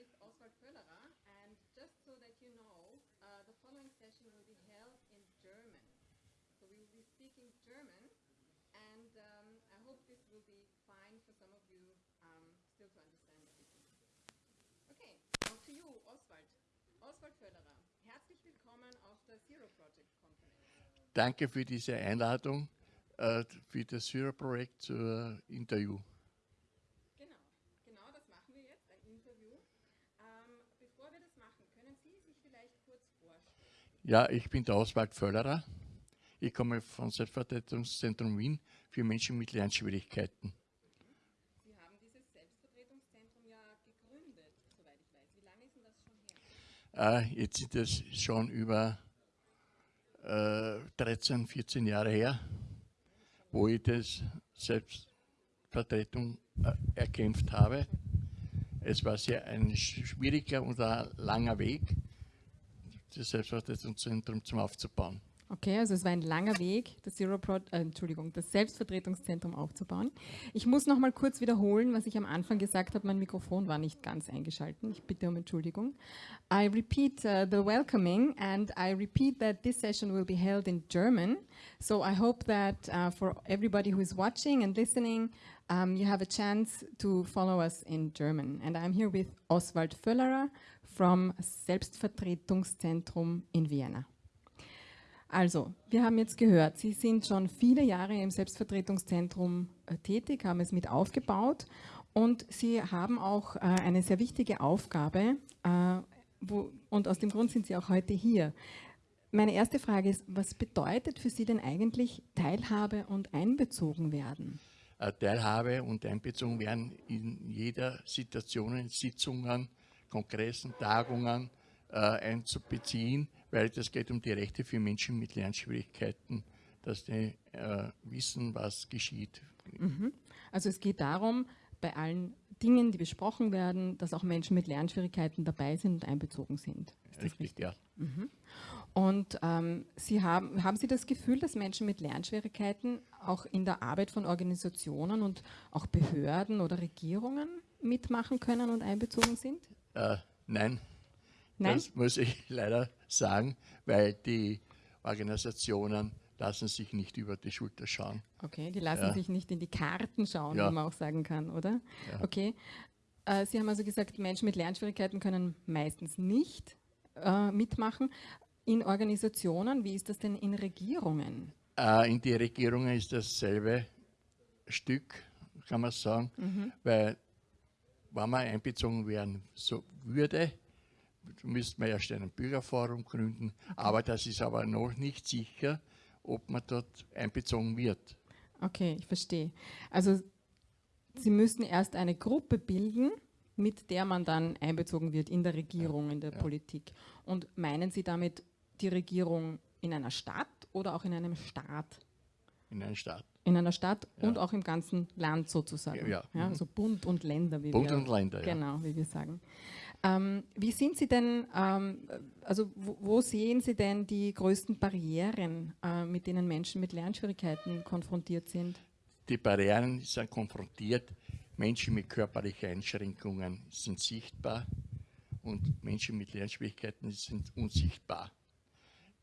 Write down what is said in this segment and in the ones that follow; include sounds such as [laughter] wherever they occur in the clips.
with Oswald Völlerer, and just so that you know, uh, the following session will be held in German. So we will be speaking German, and um, I hope this will be fine for some of you um, still to understand everything. Okay, now to you, Oswald. Oswald Völlerer, herzlich willkommen auf der Zero Project Conference. Danke für diese Einladung äh, für das Syrer-Projekt zur Interview. Genau, genau das machen wir jetzt, ein Interview. Ähm, bevor wir das machen, können Sie sich vielleicht kurz vorstellen? Ja, ich bin der Oswald Völlerer. Ich komme vom Selbstvertretungszentrum Wien für Menschen mit Lernschwierigkeiten. Sie haben dieses Selbstvertretungszentrum ja gegründet, soweit ich weiß. Wie lange ist denn das schon her? Äh, jetzt sind es schon über äh, 13, 14 Jahre her, wo ich das Selbstvertretung äh, erkämpft habe. Es war sehr ein schwieriger und ein langer Weg, das Selbstvertretungszentrum zum aufzubauen. Okay, also es war ein langer Weg, das Zero Pro äh, Entschuldigung, das Selbstvertretungszentrum aufzubauen. Ich muss noch mal kurz wiederholen, was ich am Anfang gesagt habe. Mein Mikrofon war nicht ganz eingeschalten. Ich bitte um Entschuldigung. I repeat uh, the welcoming and I repeat that this session will be held in German. So I hope that uh, for everybody who is watching and listening, um, you have a chance to follow us in German. And I'm here with Oswald Völlerer from Selbstvertretungszentrum in Vienna. Also, wir haben jetzt gehört, Sie sind schon viele Jahre im Selbstvertretungszentrum äh, tätig, haben es mit aufgebaut und Sie haben auch äh, eine sehr wichtige Aufgabe äh, wo, und aus dem Grund sind Sie auch heute hier. Meine erste Frage ist, was bedeutet für Sie denn eigentlich Teilhabe und einbezogen werden? Äh, Teilhabe und einbezogen werden in jeder Situation, in Sitzungen, Kongressen, Tagungen einzubeziehen, weil das geht um die Rechte für Menschen mit Lernschwierigkeiten, dass die äh, wissen, was geschieht. Mhm. Also es geht darum, bei allen Dingen, die besprochen werden, dass auch Menschen mit Lernschwierigkeiten dabei sind und einbezogen sind. Ist das Richtig, richtig? ja. Mhm. Und ähm, Sie haben, haben Sie das Gefühl, dass Menschen mit Lernschwierigkeiten auch in der Arbeit von Organisationen und auch Behörden oder Regierungen mitmachen können und einbezogen sind? Äh, nein, Nein? das muss ich [laughs] leider sagen, weil die Organisationen lassen sich nicht über die Schulter schauen. Okay, die lassen Ja. sich nicht in die Karten schauen, Ja. wie man auch sagen kann, oder? Ja. Okay. Äh, Sie haben also gesagt, Menschen mit Lernschwierigkeiten können meistens nicht äh, mitmachen. In Organisationen, wie ist das denn in Regierungen? Äh, in die Regierungen ist dasselbe Stück, kann man sagen, weil wenn man einbezogen werden so würde, müsste man erst ein Bürgerforum gründen, aber das ist aber noch nicht sicher, ob man dort einbezogen wird. Okay, ich verstehe. Also Sie müssen erst eine Gruppe bilden, mit der man dann einbezogen wird in der Regierung, in der Politik. Und meinen Sie damit die Regierung in einer Stadt oder auch in einem Staat? In einen Staat. In einer Stadt Ja. und auch im ganzen Land sozusagen. Ja, ja. Also Bund und Länder, wie Bund wir und Länder, ja. Genau, wie wir sagen. Ähm, wie sind Sie denn, ähm, also wo, wo sehen Sie denn die größten Barrieren, äh, mit denen Menschen mit Lernschwierigkeiten konfrontiert sind? Die Barrieren sind konfrontiert. Menschen mit körperlichen Einschränkungen sind sichtbar und Menschen mit Lernschwierigkeiten sind unsichtbar.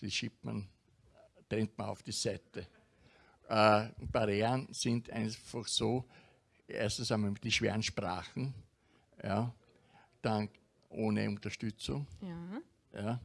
Die schiebt man, trennt man auf die Seite. Äh, Barrieren sind einfach so, erstens einmal die schweren Sprachen, ja, dann ohne Unterstützung, Ja, ja,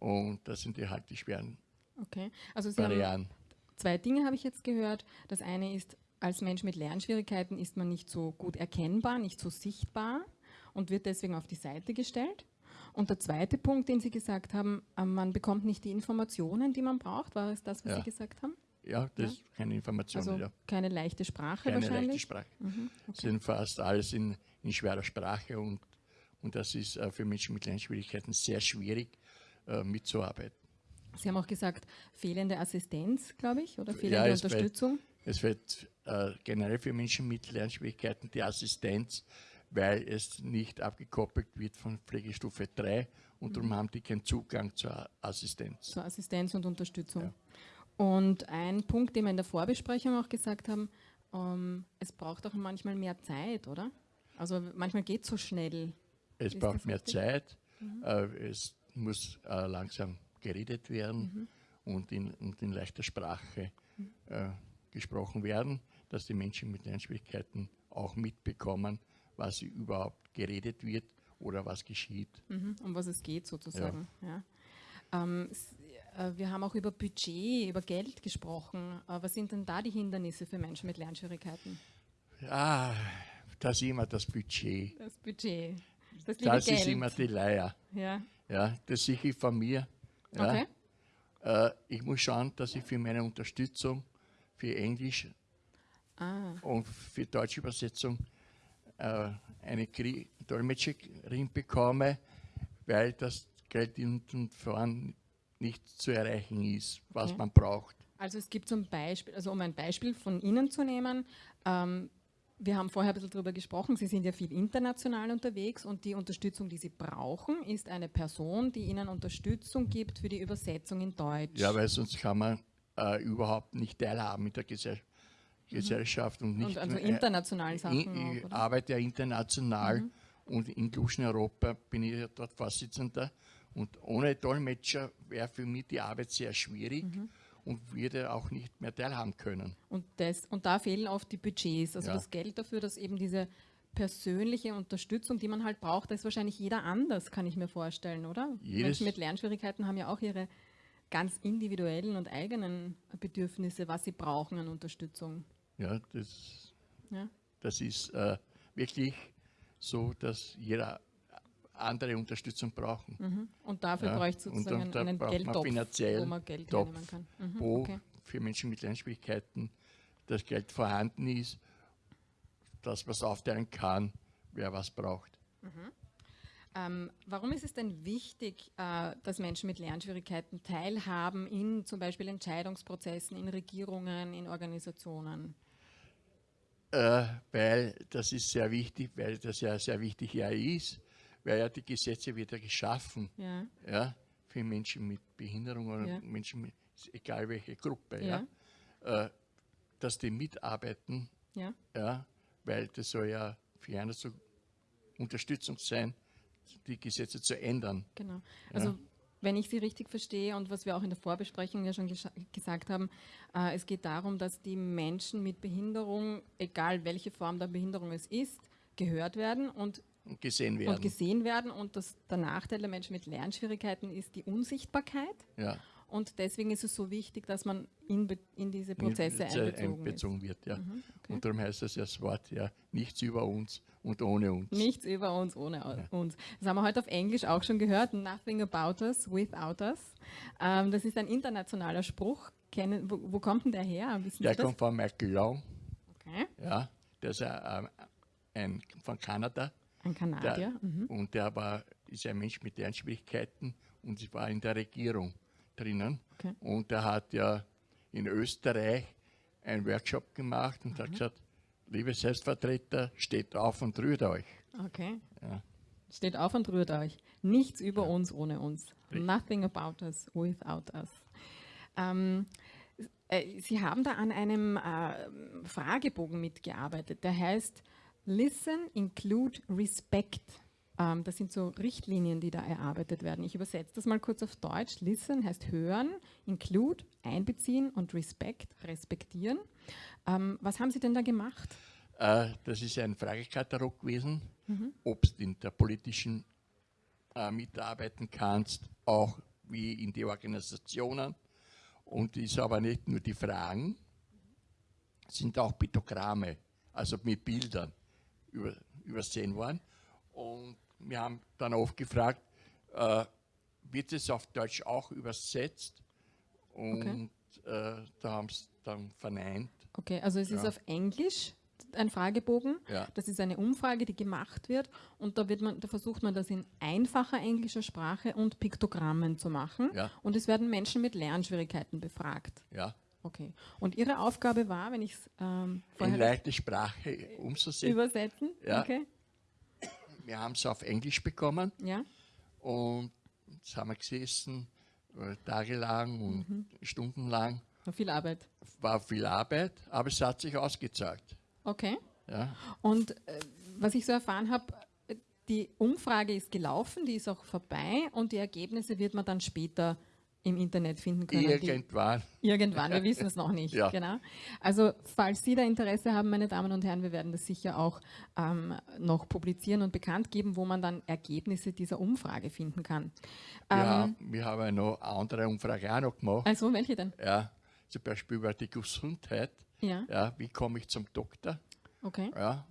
und das sind die halt die schweren okay. Also Sie Barrieren. zwei Dinge habe ich jetzt gehört. Das eine ist, als Mensch mit Lernschwierigkeiten ist man nicht so gut erkennbar, nicht so sichtbar und wird deswegen auf die Seite gestellt. Und der zweite Punkt, den Sie gesagt haben, äh, man bekommt nicht die Informationen, die man braucht. War es das, was Ja. Sie gesagt haben? Ja, das ist keine Information. Also ja. keine leichte Sprache keine leichte wahrscheinlich. Sprache. Mhm, Es sind fast alles in, in schwerer Sprache und, und das ist äh, für Menschen mit Lernschwierigkeiten sehr schwierig äh, mitzuarbeiten. Sie haben auch gesagt, fehlende Assistenz, glaube ich, oder fehlende es wird- Unterstützung. Es wird äh, generell für Menschen mit Lernschwierigkeiten die Assistenz, weil es nicht abgekoppelt wird von Pflegestufe 3 und Mhm. darum haben die keinen Zugang zur Assistenz. zur Assistenz und Unterstützung. Und ein Punkt, den wir in der Vorbesprechung auch gesagt haben, ähm, es braucht auch manchmal mehr Zeit, oder? Also manchmal geht es so schnell. Es Ist braucht mehr? Zeit. Äh, es muss äh, langsam geredet werden und, in, und in leichter Sprache äh, gesprochen werden, dass die Menschen mit Lernschwierigkeiten auch mitbekommen, was überhaupt geredet wird oder was geschieht. Mhm, um was es geht sozusagen. Ja. Ähm, s- äh, wir haben auch über Budget, über Geld gesprochen. Äh, was sind denn da die Hindernisse für Menschen mit Lernschwierigkeiten? Ah, das ist immer das Budget. Das Budget, das Das ist immer die Leier. ja. Ja, das sehe ich von mir. Ja. Okay. Äh, ich muss schauen, dass ich für meine Unterstützung für Englisch Ah, und für deutsche Übersetzung äh, eine Dolmetscherin bekomme, weil das Geld hinten voran nicht zu erreichen ist, was Okay. man braucht. also es gibt zum Beispiel, also um ein Beispiel von Ihnen zu nehmen, ähm, wir haben vorher ein bisschen darüber gesprochen, Sie sind ja viel international unterwegs und die Unterstützung, die Sie brauchen, ist eine Person, die Ihnen Unterstützung gibt für die Übersetzung in Deutsch. Ja, weil sonst kann man äh, überhaupt nicht teilhaben mit der Gesell Gesellschaft und nicht Mhm. und also äh, internationalen Sachen Ich? Mhm. arbeite ja international und in Inclusion Europa bin ich ja dort Vorsitzender. Und ohne Dolmetscher wäre für mich die Arbeit sehr schwierig Mhm. und würde auch nicht mehr teilhaben können. Und, das, und da fehlen oft die Budgets, also Ja. das Geld dafür, dass eben diese persönliche Unterstützung, die man halt braucht, da ist wahrscheinlich jeder anders, kann ich mir vorstellen, oder? Jedes- Menschen mit Lernschwierigkeiten haben ja auch ihre ganz individuellen und eigenen Bedürfnisse, was sie brauchen an Unterstützung. Ja, das, Ja? das ist äh, wirklich so, dass jeder andere Unterstützung braucht. Mhm. Und dafür Ja, bräuchte es und sozusagen dann- da einen Geldtopf, finanziell wo man Geld Topf, hernehmen kann. Mhm. wo Okay. für Menschen mit Lernschwierigkeiten das Geld vorhanden ist, dass man es aufteilen kann, wer was braucht. Ähm, warum ist es denn wichtig, äh, dass Menschen mit Lernschwierigkeiten teilhaben in zum Beispiel Entscheidungsprozessen, in Regierungen, in Organisationen? Äh, weil das ist sehr wichtig, weil das ja sehr wichtig ja ist, weil ja die Gesetze wieder geschaffen, Ja. ja, für Menschen mit Behinderung oder Ja. Menschen mit, egal welche Gruppe, Ja. ja, äh, dass die mitarbeiten, Ja. ja, weil das soll ja für eine so Unterstützung sein, die Gesetze zu ändern. Genau. Also wenn ich Sie richtig verstehe und was wir auch in der Vorbesprechung ja schon gesagt haben, äh, es geht darum, dass die Menschen mit Behinderung, egal welche Form der Behinderung es ist, gehört werden und, Und gesehen werden. und gesehen werden. Und das, der Nachteil der Menschen mit Lernschwierigkeiten ist die Unsichtbarkeit. ja, Und deswegen ist es so wichtig, dass man in, in diese Prozesse Sehr einbezogen, einbezogen wird. Ja. Mhm, okay. Und darum heißt das ja das Wort ja nichts über uns und ohne uns. Nichts über uns ohne au- uns. Das haben wir heute auf Englisch auch schon gehört. Nothing about us without us. Ähm, das ist ein internationaler Spruch. Kennen, wo, wo kommt denn der her? Wissen Der kommt von Michael Long, Okay. ja, der ist ein, ein, von Kanada. Ein Der, Kanadier. mhm. Und der war, ist ein Mensch mit Lernschwierigkeiten und sie war in der Regierung drinnen. Okay. Und der hat ja in Österreich einen Workshop gemacht und Mhm. hat gesagt, liebe Selbstvertreter, steht auf und rührt euch. Okay. Ja. Steht auf und rührt euch. Nichts über uns ohne uns. Nothing about us without us. Ähm, äh, Sie haben da an einem äh, Fragebogen mitgearbeitet, der heißt Listen, Include, Respect. Ähm, das sind so Richtlinien, die da erarbeitet werden. Ich übersetze das mal kurz auf Deutsch. Listen heißt hören, Include, einbeziehen und Respect, respektieren. Ähm, was haben Sie denn da gemacht? Äh, das ist ein Fragekatalog gewesen, Mhm. ob du in der politischen äh, mitarbeiten kannst, auch wie in die Organisationen. Und ist aber nicht nur die Fragen, sind auch Piktogramme, also mit Bildern über, übersehen worden. Und wir haben dann oft gefragt, äh, wird es auf Deutsch auch übersetzt? Und äh, da haben sie dann verneint. Okay, also es ist Ja. auf Englisch ein Fragebogen. Ja. Das ist eine Umfrage, die gemacht wird und da, wird man, da versucht man das in einfacher englischer Sprache und Piktogrammen zu machen. Ja. Und es werden Menschen mit Lernschwierigkeiten befragt. Ja. Okay. Und Ihre Aufgabe war, wenn ich es ähm, in vorher leichte Sprache umzusetzen. übersetzen? Ja. Okay. Wir haben es auf Englisch bekommen Ja. und jetzt haben wir gesessen, äh, tagelang und Mhm. stundenlang. War viel Arbeit. War viel Arbeit, aber es hat sich ausgezahlt. Okay. Ja. Und äh, was ich so erfahren habe, äh, die Umfrage ist gelaufen, die ist auch vorbei und die Ergebnisse wird man dann später im Internet finden können. Irgendwann. Irgendwann, wir wissen es noch nicht. [laughs] Ja. Genau. Also falls Sie da Interesse haben, meine Damen und Herren, wir werden das sicher auch ähm, noch publizieren und bekannt geben, wo man dann Ergebnisse dieser Umfrage finden kann. Ja, Ähm, wir haben ja noch eine andere Umfrage auch noch gemacht. also welche denn? Ja, zum Beispiel über die Gesundheit. Ja, Ja, wie komme ich zum Doktor? okay. Ja,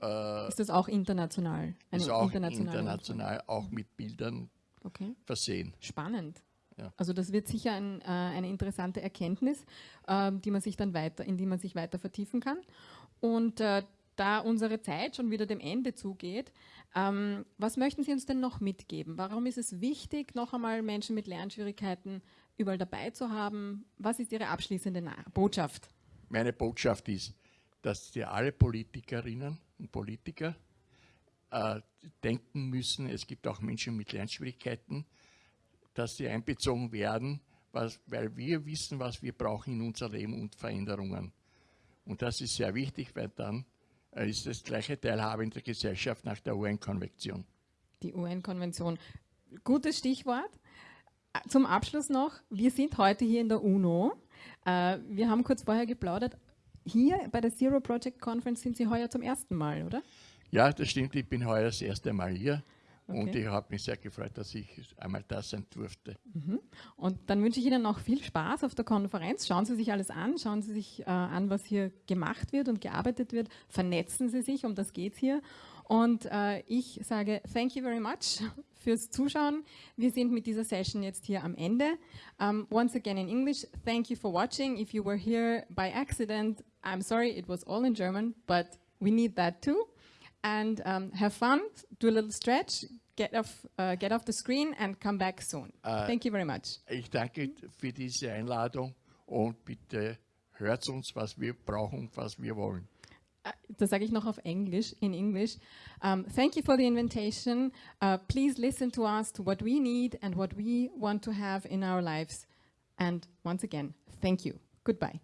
äh, Ist das auch international? Eine ist auch international, auch mit Bildern? Okay. versehen. Spannend. Ja. Also das wird sicher ein, äh, eine interessante Erkenntnis, ähm, die man sich dann weiter, in die man sich weiter vertiefen kann. Und äh, da unsere Zeit schon wieder dem Ende zugeht, ähm, was möchten Sie uns denn noch mitgeben? Warum ist es wichtig, noch einmal Menschen mit Lernschwierigkeiten überall dabei zu haben? Was ist Ihre abschließende Na Botschaft? Meine Botschaft ist, dass die alle Politikerinnen und Politiker äh, denken müssen, es gibt auch Menschen mit Lernschwierigkeiten, dass sie einbezogen werden, was, weil wir wissen, was wir brauchen in unser Leben und Veränderungen. Und das ist sehr wichtig, weil dann äh, ist das gleiche Teilhabe in der Gesellschaft nach der UN-Konvention. Die UN-Konvention. Gutes Stichwort. Äh, Zum Abschluss noch, wir sind heute hier in der UNO. Äh, Wir haben kurz vorher geplaudert. Hier bei der Zero Project Conference sind Sie heuer zum ersten Mal, oder? Ja, das stimmt, ich bin heuer das erste Mal hier und Okay. ich habe mich sehr gefreut, dass ich einmal da sein durfte. Und dann wünsche ich Ihnen noch viel Spaß auf der Konferenz. Schauen Sie sich alles an, schauen Sie sich äh, an, was hier gemacht wird und gearbeitet wird. Vernetzen Sie sich, um das geht es hier. Und äh, ich sage thank you very much fürs Zuschauen. Wir sind mit dieser Session jetzt hier am Ende. Um, once again in English, thank you for watching. If you were here by accident, I'm sorry, it was all in German, but we need that too. And um, have fun, do a little stretch, get off, uh, get off the screen and come back soon. thank you very much. Ich danke für diese Einladung und bitte hört uns, was wir brauchen was wir wollen. Uh, das sage ich noch auf Englisch, in English. Um, thank you for the invitation. Uh, please listen to us, to what we need and what we want to have in our lives. And once again, thank you. Goodbye.